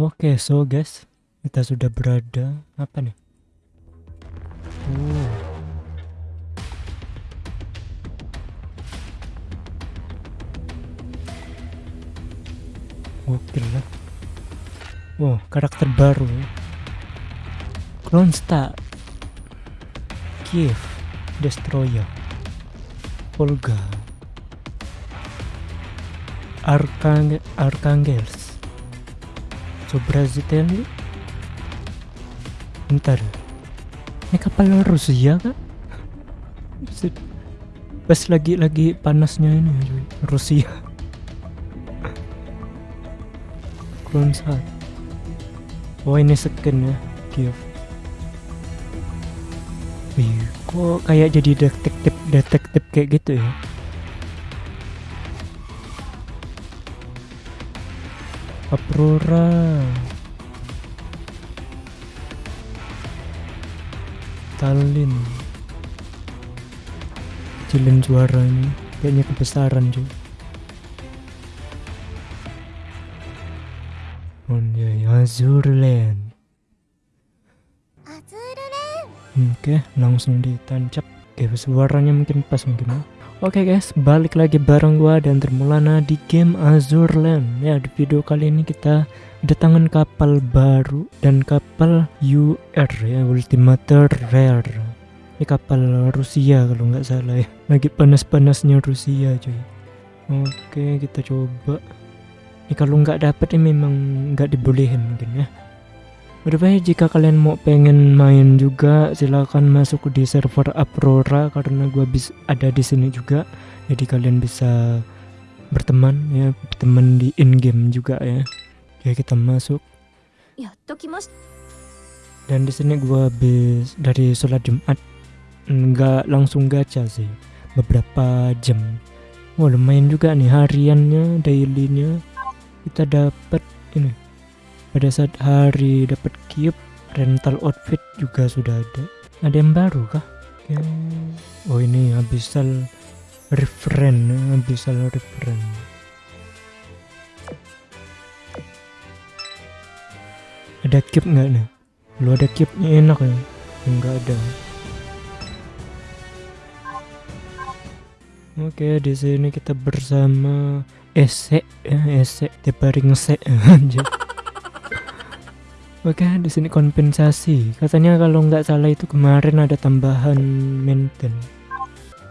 Oke, so guys, kita sudah berada apa nih? Oh. Oke lah. Wow, karakter baru. Kronstadt. Kiev. Destroyer. Olga. Arkang Arkangels. Sobrazitelli. Bentar. Ini kapal Rusia kan? Pas lagi lagi panasnya ini. Rusia. Kronstadt. Oh ini skin ya Kiev. Wih, kok kayak jadi detektif detektif kayak gitu ya? Aurora. Tallinn. Kecilin suaranya, kayaknya kebesaran cuy. Oh iya, Azurland. Oke, langsung ditancap. Oke, suaranya mungkin pas mungkin ya. Oke guys, balik lagi bareng gua dan Termulana di game Azurland. Ya, di video kali ini kita kedatangan kapal baru dan kapal UR ya, Ultimator Rare. Ini kapal Rusia kalau nggak salah ya. Lagi panas-panasnya Rusia cuy. Oke, kita coba. Ini kalau nggak dapet ini memang nggak dibolehin mungkin ya. Berbahaya jika kalian mau pengen main juga silahkan masuk di server Aurora karena gua bisa ada di sini juga. Jadi kalian bisa berteman ya berteman di in game juga ya. Ya kita masuk. Dan di sini gua habis dari sholat Jumat. Nggak langsung gacha sih beberapa jam. Wah lumayan juga nih hariannya dailynya. Kita dapat ini pada saat hari dapat cube rental outfit juga sudah ada. Ada yang baru kah? Oke. oh ini abyssal referen abyssal referen ada cube nggak nih? Lu ada cube nya enak ya? Nggak ada. Oke, di sini kita bersama Ese ya, Ese Teparing Se anjir. Oke, di sini kompensasi. Katanya kalau nggak salah itu kemarin ada tambahan maintain.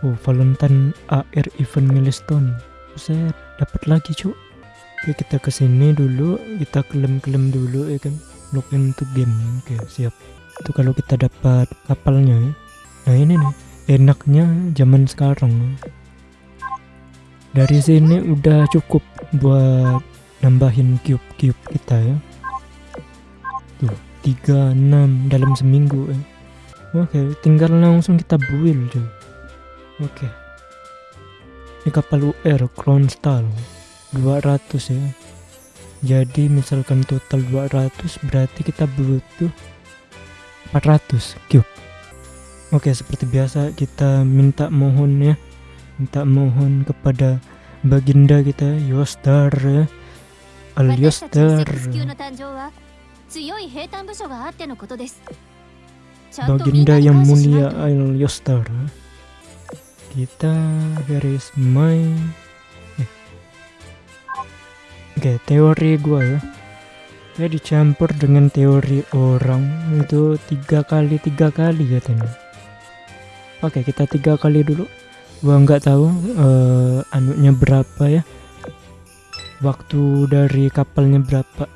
Oh, Valentine AR event milestone. Saya dapat lagi, Cuk. Oke, kita ke sini dulu, kita klaim-klaim dulu ya kan. Login to game. Oke, siap. Itu kalau kita dapat kapalnya ya. Nah, ini nih enaknya zaman sekarang. Dari sini udah cukup buat nambahin cube-cube kita ya. Tuh, 36 dalam seminggu ya. Oke, tinggal langsung kita build. Oke. Ini kapal UR Kronstadt 200 ya. Jadi misalkan total 200 berarti kita butuh 400 cube. Oke, seperti biasa kita minta mohon ya minta mohon kepada baginda kita Yostar ya. Al Yostar baginda yang mulia Al Yostar kita garis my eh. oke teori gua ya. Saya dicampur dengan teori orang. Itu tiga kali tiga kali katanya. Oke kita tiga kali dulu. Gua nggak tahu uh, anunya berapa ya. Waktu dari kapalnya berapa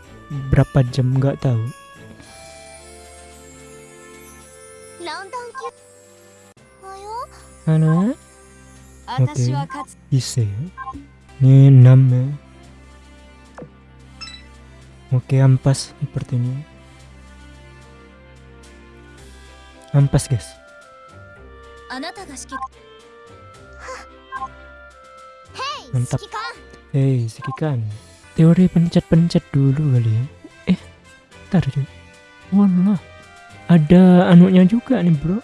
berapa jam nggak tahu. Mana oke. Okay. bisa ini 6 ya? Oke ampas sepertinya ampas guys. Mantap. Hei sikikan teori pencet-pencet dulu kali ya. Eh ntar cuy wallah ada anunya juga nih bro.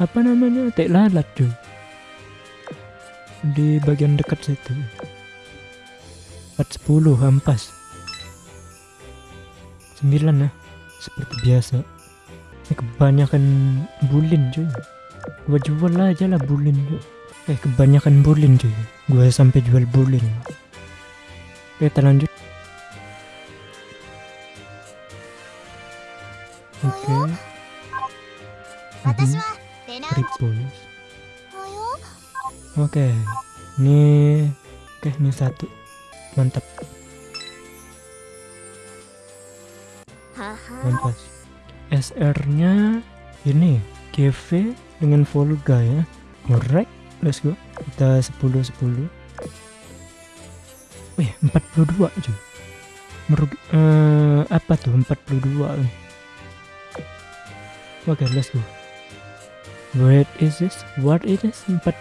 Apa namanya? Tek lalat cuy di bagian dekat situ. 410 ampas 9 ya. Seperti biasa. Ini kebanyakan bulin cuy gua jual aja lah bulin cuy eh kebanyakan bulin cuy gua sampai jual bulin kita lanjut oke mhm. Repulse. Oke, ini oke ini satu mantap. Mantap. SR-nya ini GV dengan Volga ya. Alright, let's go. Kita 10 10. Wih, 42 cuy. Merugi uh, apa tuh 42? Oke, okay, let's go. What is this? What is this? 4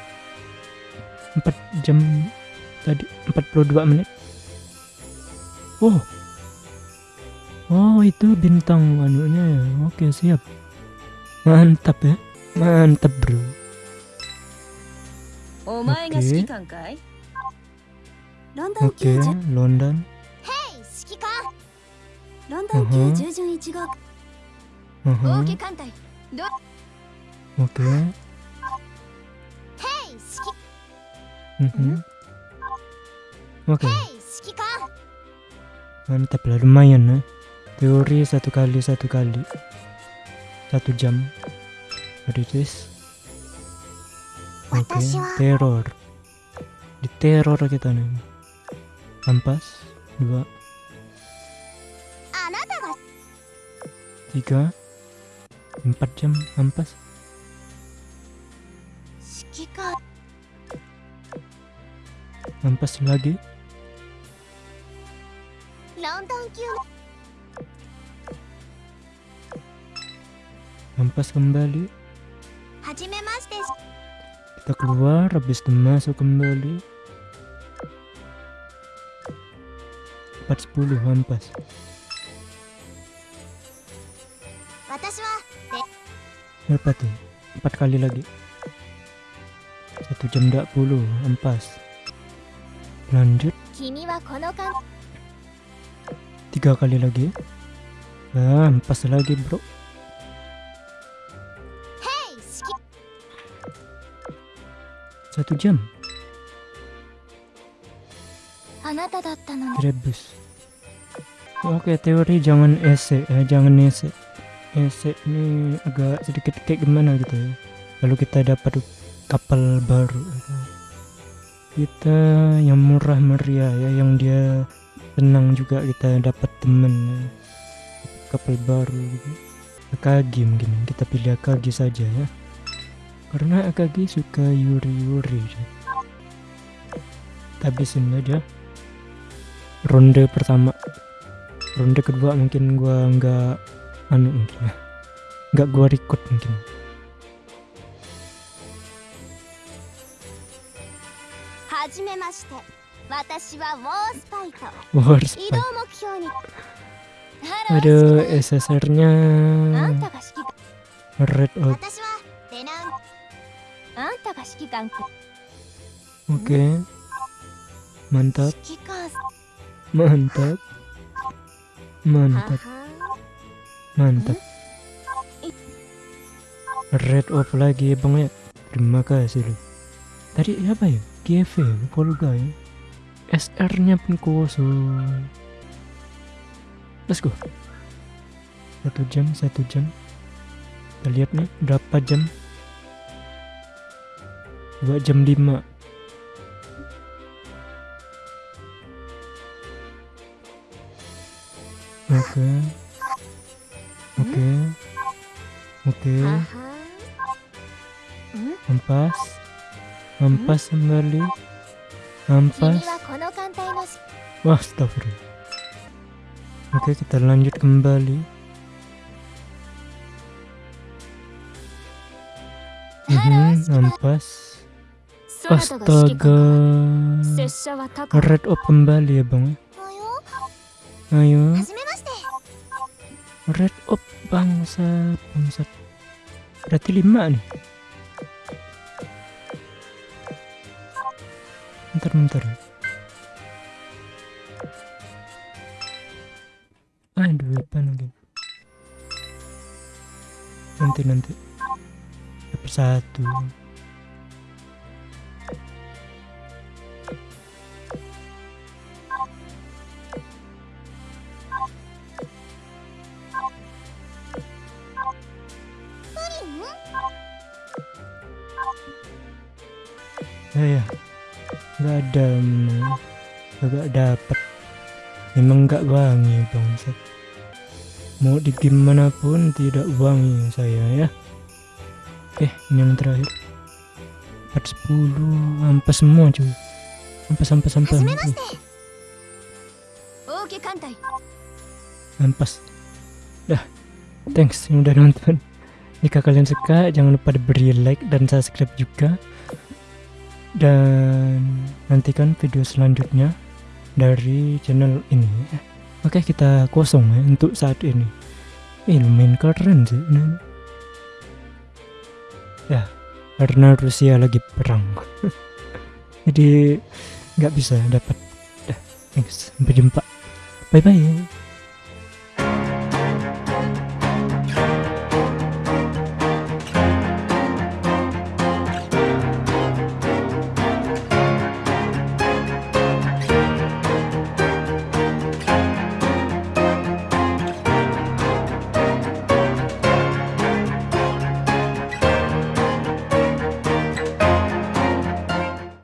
4 jam tadi 42 menit. Oh. Oh, itu bintang anunya ya. Oke, siap. Mantap ya. Mantap, Bro. Oke. Okay. London Oke, London. Hey, 指揮官。ロンドン級従順1号。合計艦隊。ど Oke. Okay. Mhm. Oke. Okay. Mantap lah, lumayan ya. Teori satu kali satu kali, satu jam. What is this? Oke, okay. teror. Di teror kita nih. Ampas dua, tiga, empat jam ampas. Ampas lagi. Ampas kembali. Kita keluar, habis itu masuk kembali. 410 ampas. Berapa tuh? Empat kali lagi. Satu jam 20 ampas lanjut. Tiga kali lagi. Nah ampas lagi bro. Satu jam rebus oke teori jangan ese eh, jangan ese ese ini agak sedikit kayak gimana gitu ya? Lalu kita dapat kapal baru. Kita yang murah meriah ya yang dia tenang juga kita dapat temen ya. kapal baru. Gitu Akagi mungkin kita pilih Akagi saja ya. Karena Akagi suka yuri-yuri. Ya. habisin aja ronde pertama. Ronde kedua mungkin gua nggak anu mungkin ya. nggak gua record mungkin. War Aduh SSR nya Red Oak. Oke. Okay. Mantap Mantap. Mantap. Mantap. Red off lagi bang ya. Terima kasih lu. Tadi apa ya? GV ya SR nya pun kosong let's go satu jam satu jam kita lihat nih berapa jam dua jam lima oke oke oke empat Ampas kembali. Ampas. Wah, astagfirullah. Oke, kita lanjut kembali. Hmm, ampas. Astaga. Red up kembali ya, Bang. Ayo. Red up bangsat, bangsat. Berarti lima nih. bentar bentar ada weapon mungkin nanti nanti dapat satu ya ya nggak ada nggak dapat memang nggak wangi bangsat. Mau di game mana pun tidak wangi saya ya. Oke ini yang terakhir. 410 ampas semua cuy. Ampas ampas ampas ampas dah. Thanks yang udah nonton. Jika kalian suka jangan lupa diberi like dan subscribe juga dan nantikan video selanjutnya dari channel ini. Oke kita kosong ya untuk saat ini. Ini lumayan keren sih nah. ya karena Rusia lagi perang. Jadi nggak bisa dapat. Ya thanks. Sampai jumpa. Bye bye